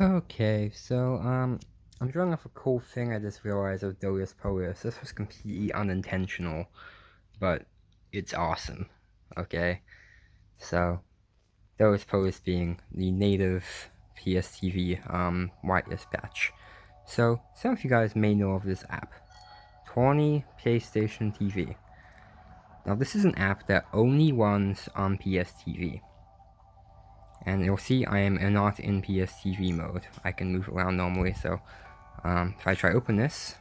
Okay, so, um, I'm drawing off a cool thing I just realized of DolcePolce. This was completely unintentional, but it's awesome, okay? So, DolcePolce being the native PSTV, um, wireless patch. So, some of you guys may know of this app, torne PlayStation TV. Now, this is an app that only runs on PSTV. And you'll see I am not in PSTV mode. I can move around normally, so um, if I try open this,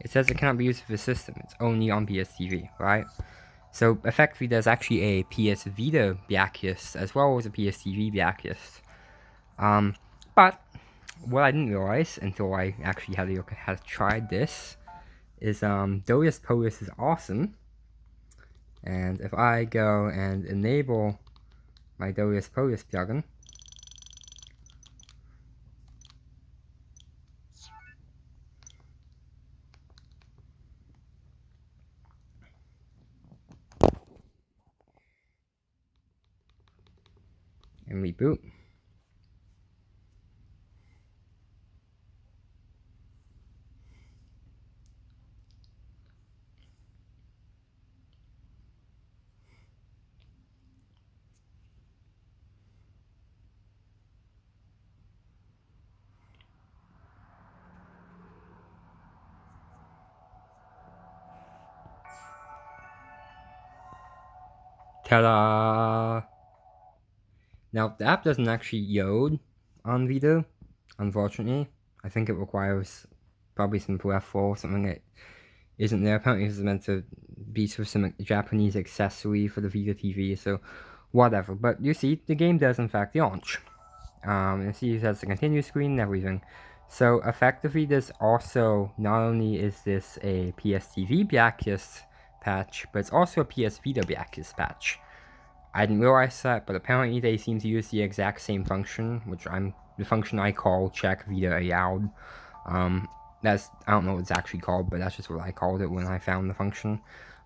it says it cannot be used with the system. It's only on PSTV, right? So effectively, there's actually a PS Vita blacklist as well as a PSTV blacklist. Um, but what I didn't realize until I actually had, a, had tried this is um, DolcePolce is awesome. And if I go and enable my DolcePolce plugin. And reboot. Ta-da! Now, the app doesn't actually load on Vita, unfortunately. I think it requires probably some F4 or something that isn't there. Apparently it's meant to be sort of some Japanese accessory for the Vita TV, so whatever. But you see, the game does in fact launch. Um, and see it has the continue screen and everything. So effectively this also, not only is this a PSTV blacklist patch, but it's also a PS Vita patch. I didn't realize that, but apparently they seem to use the exact same function, which I'm the function I call check Vita allowed. Um, that's I don't know what it's actually called, but that's just what I called it when I found the function.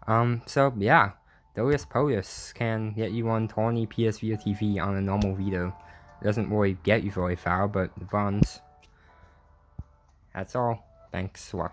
Um, so yeah, DolcePolce can get you on torne PS Vita TV on a normal Vita. It doesn't really get you very far, but it runs. That's all. Thanks for watching.